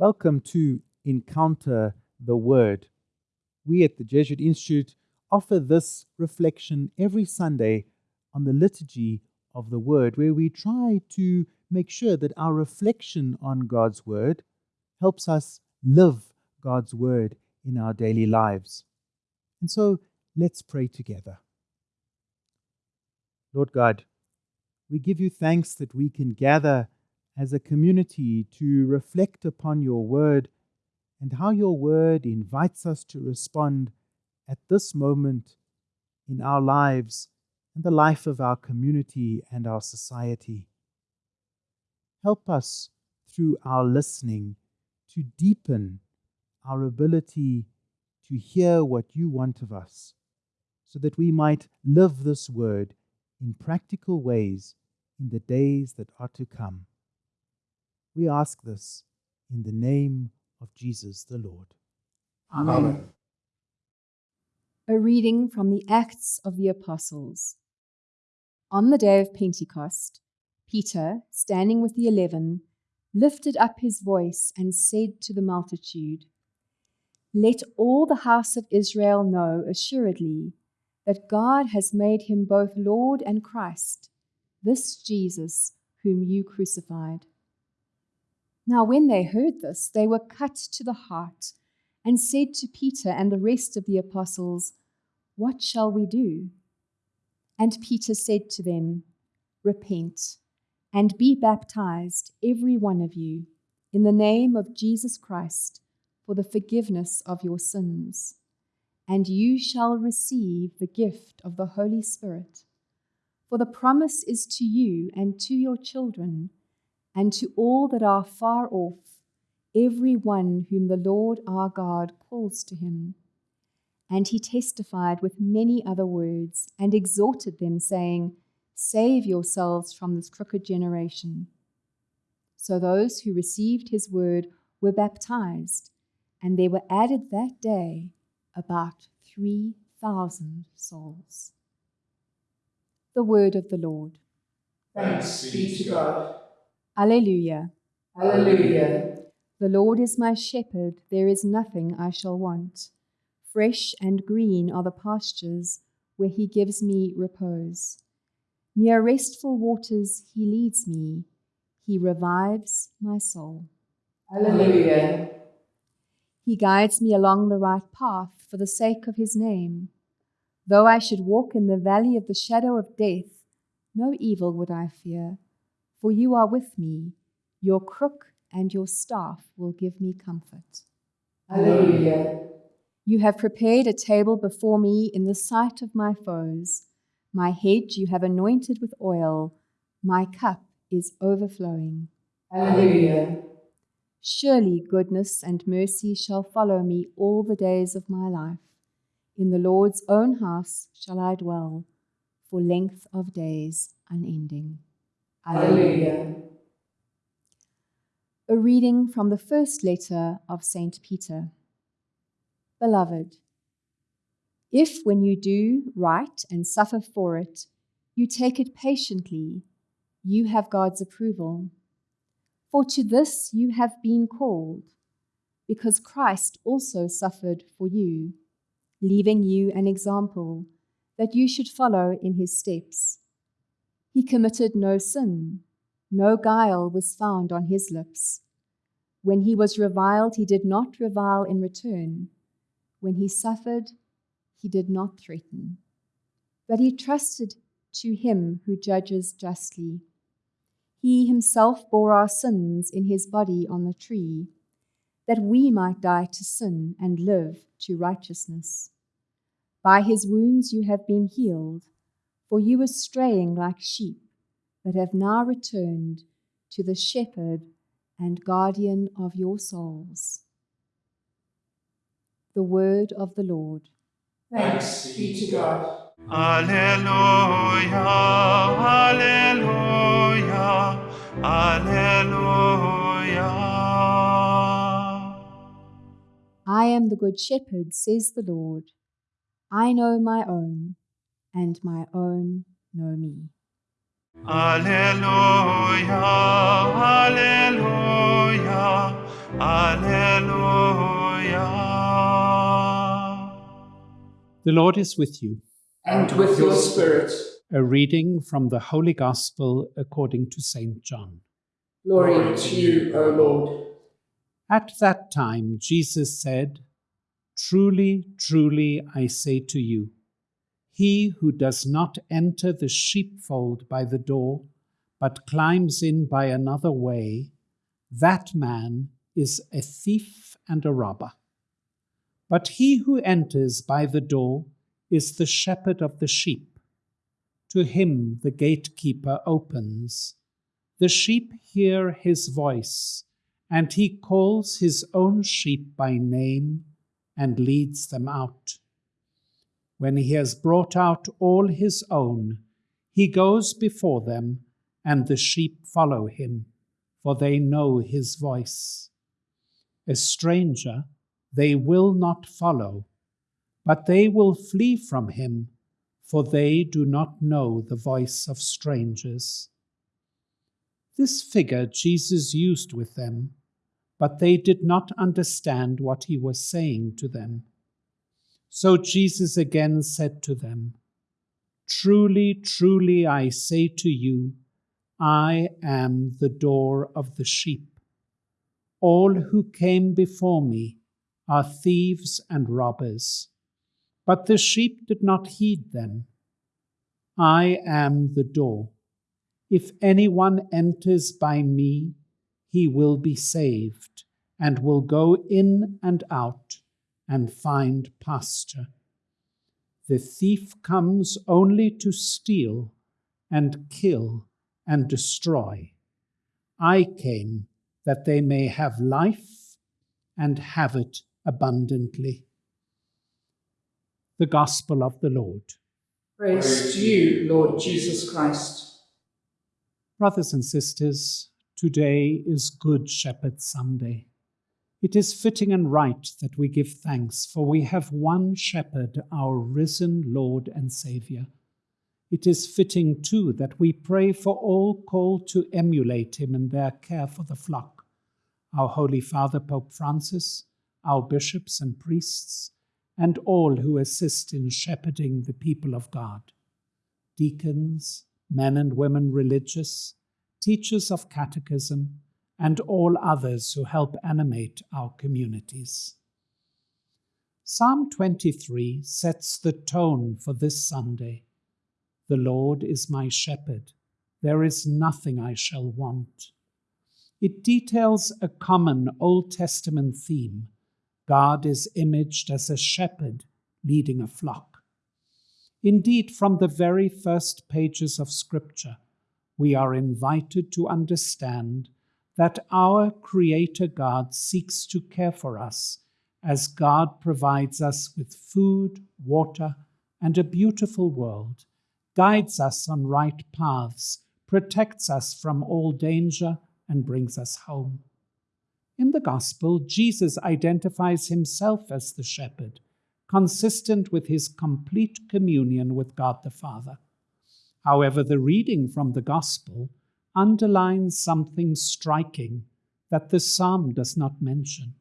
Welcome to Encounter the Word. We at the Jesuit Institute offer this reflection every Sunday on the liturgy of the Word, where we try to make sure that our reflection on God's Word helps us live God's Word in our daily lives. And so let's pray together. Lord God, we give you thanks that we can gather as a community to reflect upon your word and how your word invites us to respond at this moment in our lives and the life of our community and our society. Help us through our listening to deepen our ability to hear what you want of us, so that we might live this word in practical ways in the days that are to come. We ask this in the name of Jesus the Lord. Amen. A reading from the Acts of the Apostles. On the day of Pentecost, Peter, standing with the eleven, lifted up his voice and said to the multitude, Let all the house of Israel know assuredly that God has made him both Lord and Christ, this Jesus whom you crucified. Now, when they heard this, they were cut to the heart and said to Peter and the rest of the apostles, What shall we do? And Peter said to them, Repent and be baptized, every one of you, in the name of Jesus Christ, for the forgiveness of your sins, and you shall receive the gift of the Holy Spirit. For the promise is to you and to your children and to all that are far off, every one whom the Lord our God calls to him. And he testified with many other words, and exhorted them, saying, Save yourselves from this crooked generation. So those who received his word were baptized, and there were added that day about 3,000 souls. The word of the Lord. Thanks be to God. Alleluia. Alleluia. The Lord is my shepherd, there is nothing I shall want. Fresh and green are the pastures where he gives me repose. Near restful waters he leads me, he revives my soul. Alleluia. He guides me along the right path for the sake of his name. Though I should walk in the valley of the shadow of death, no evil would I fear for you are with me. Your crook and your staff will give me comfort. Alleluia. You have prepared a table before me in the sight of my foes. My head you have anointed with oil. My cup is overflowing. Alleluia. Surely goodness and mercy shall follow me all the days of my life. In the Lord's own house shall I dwell for length of days unending. Alleluia. A reading from the first letter of St. Peter. Beloved, if when you do right and suffer for it, you take it patiently, you have God's approval. For to this you have been called, because Christ also suffered for you, leaving you an example that you should follow in his steps he committed no sin, no guile was found on his lips. When he was reviled, he did not revile in return. When he suffered, he did not threaten. But he trusted to him who judges justly. He himself bore our sins in his body on the tree, that we might die to sin and live to righteousness. By his wounds you have been healed for you were straying like sheep, but have now returned to the shepherd and guardian of your souls. The word of the Lord. Thanks be to God. Alleluia, Alleluia, Alleluia. I am the good shepherd, says the Lord. I know my own and my own know me. Alleluia, Alleluia, Alleluia. The Lord is with you. And with your spirit. A reading from the Holy Gospel according to St. John. Glory to you, O Lord. At that time, Jesus said, Truly, truly, I say to you, he who does not enter the sheepfold by the door, but climbs in by another way, that man is a thief and a robber. But he who enters by the door is the shepherd of the sheep. To him the gatekeeper opens. The sheep hear his voice, and he calls his own sheep by name and leads them out. When he has brought out all his own, he goes before them, and the sheep follow him, for they know his voice. A stranger they will not follow, but they will flee from him, for they do not know the voice of strangers. This figure Jesus used with them, but they did not understand what he was saying to them. So Jesus again said to them, Truly, truly, I say to you, I am the door of the sheep. All who came before me are thieves and robbers, but the sheep did not heed them. I am the door. If anyone enters by me, he will be saved, and will go in and out and find pasture. The thief comes only to steal and kill and destroy. I came that they may have life and have it abundantly. The Gospel of the Lord. Praise to you, Lord Jesus Christ. Brothers and sisters, today is Good Shepherd Sunday. It is fitting and right that we give thanks, for we have one shepherd, our risen Lord and Saviour. It is fitting, too, that we pray for all called to emulate him in their care for the flock our Holy Father, Pope Francis, our bishops and priests, and all who assist in shepherding the people of God deacons, men and women religious, teachers of catechism, and all others who help animate our communities. Psalm 23 sets the tone for this Sunday. The Lord is my shepherd, there is nothing I shall want. It details a common Old Testament theme God is imaged as a shepherd leading a flock. Indeed, from the very first pages of Scripture, we are invited to understand that our Creator God seeks to care for us as God provides us with food, water, and a beautiful world, guides us on right paths, protects us from all danger, and brings us home. In the Gospel, Jesus identifies himself as the shepherd, consistent with his complete communion with God the Father. However, the reading from the Gospel underlines something striking that the psalm does not mention.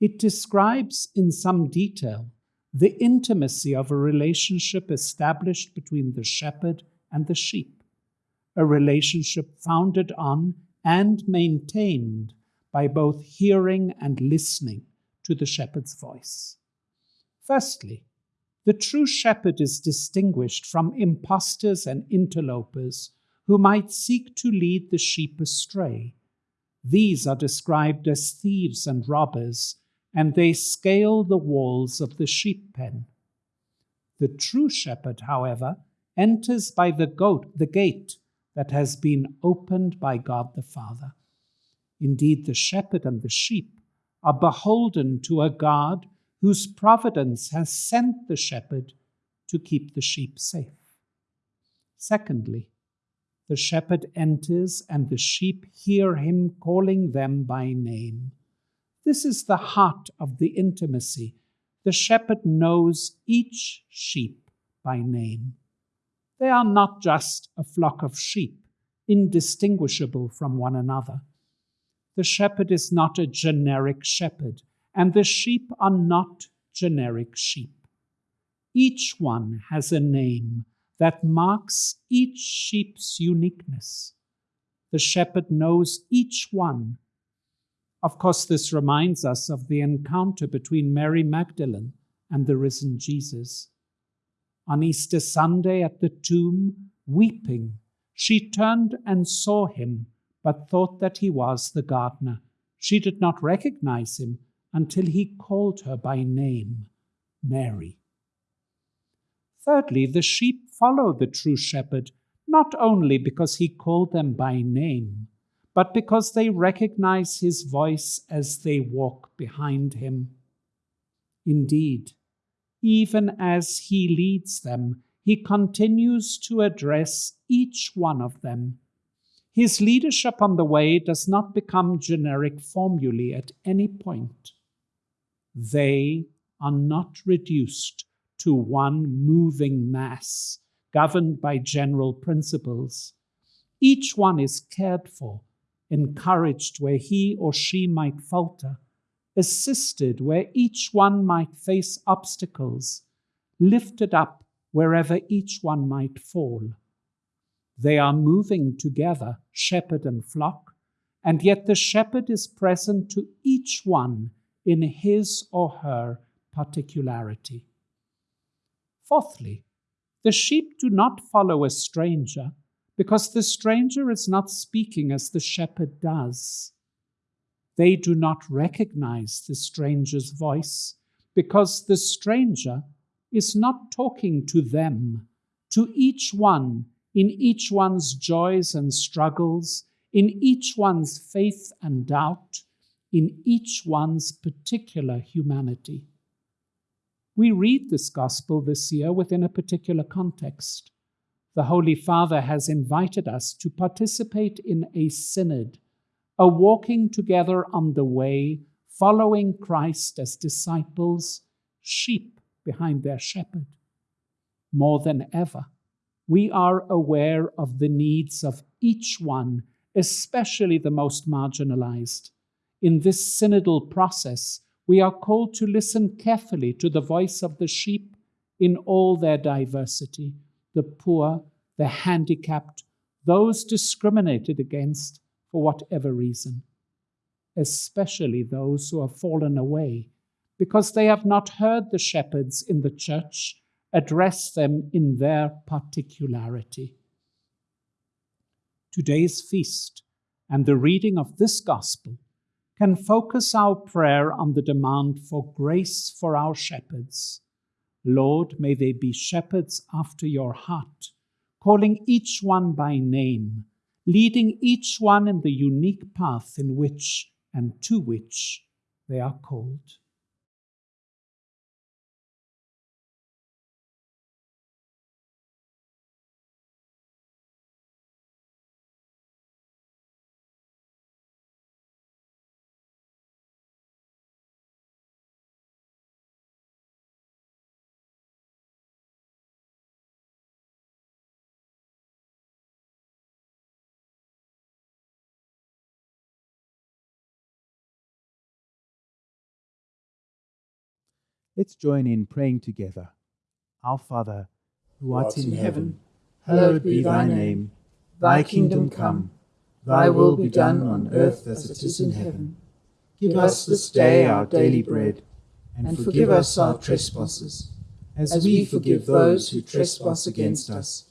It describes in some detail the intimacy of a relationship established between the shepherd and the sheep, a relationship founded on and maintained by both hearing and listening to the shepherd's voice. Firstly, the true shepherd is distinguished from impostors and interlopers who might seek to lead the sheep astray. These are described as thieves and robbers, and they scale the walls of the sheep pen. The true shepherd, however, enters by the goat, the gate that has been opened by God the Father. Indeed, the shepherd and the sheep are beholden to a God whose providence has sent the shepherd to keep the sheep safe. Secondly, the shepherd enters, and the sheep hear him calling them by name. This is the heart of the intimacy. The shepherd knows each sheep by name. They are not just a flock of sheep, indistinguishable from one another. the shepherd is not a generic shepherd, and the sheep are not generic sheep. Each one has a name that marks each sheep's uniqueness. The shepherd knows each one. Of course, this reminds us of the encounter between Mary Magdalene and the risen Jesus. On Easter Sunday at the tomb, weeping, she turned and saw him, but thought that he was the gardener. She did not recognize him until he called her by name, Mary. Thirdly, the sheep follow the true shepherd not only because he called them by name, but because they recognize his voice as they walk behind him. Indeed, even as he leads them, he continues to address each one of them. His leadership on the way does not become generic formulae at any point. They are not reduced to one moving mass governed by general principles. Each one is cared for, encouraged where he or she might falter, assisted where each one might face obstacles, lifted up wherever each one might fall. They are moving together, shepherd and flock, and yet the shepherd is present to each one in his or her particularity. Fourthly, the sheep do not follow a stranger because the stranger is not speaking as the shepherd does. They do not recognize the stranger's voice because the stranger is not talking to them, to each one in each one's joys and struggles, in each one's faith and doubt, in each one's particular humanity. We read this gospel this year within a particular context. The Holy Father has invited us to participate in a synod, a walking together on the way, following Christ as disciples, sheep behind their shepherd. More than ever, we are aware of the needs of each one, especially the most marginalized. In this synodal process, we are called to listen carefully to the voice of the sheep in all their diversity the poor, the handicapped, those discriminated against for whatever reason, especially those who have fallen away because they have not heard the shepherds in the church address them in their particularity. Today's feast and the reading of this gospel can focus our prayer on the demand for grace for our shepherds. Lord, may they be shepherds after your heart, calling each one by name, leading each one in the unique path in which and to which they are called. Let's join in praying together. Our Father, who art in heaven, hallowed be thy name. Thy kingdom come, thy will be done on earth as it is in heaven. Give us this day our daily bread, and forgive us our trespasses, as we forgive those who trespass against us.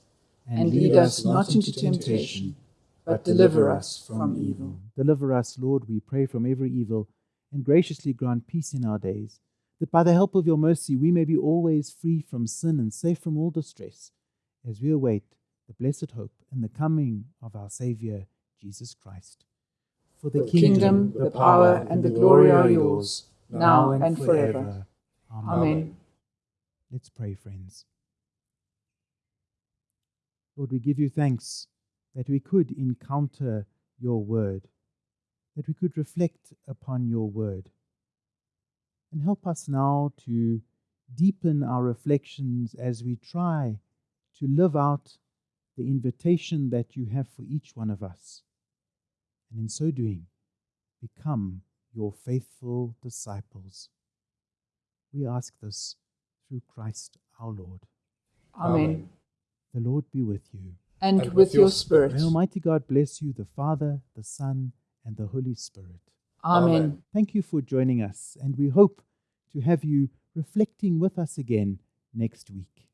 And lead us not into temptation, but deliver us from evil. Deliver us, Lord, we pray, from every evil, and graciously grant peace in our days that by the help of your mercy we may be always free from sin and safe from all distress, as we await the blessed hope and the coming of our Saviour, Jesus Christ. For the, the kingdom, kingdom, the power, and the glory are yours, now and forever. Amen. Amen. Let's pray, friends. Lord, we give you thanks that we could encounter your word, that we could reflect upon your word and help us now to deepen our reflections as we try to live out the invitation that you have for each one of us. And in so doing, become your faithful disciples. We ask this through Christ our Lord. Amen. The Lord be with you. And with your spirit. May Almighty God bless you, the Father, the Son, and the Holy Spirit. Amen. Thank you for joining us, and we hope to have you reflecting with us again next week.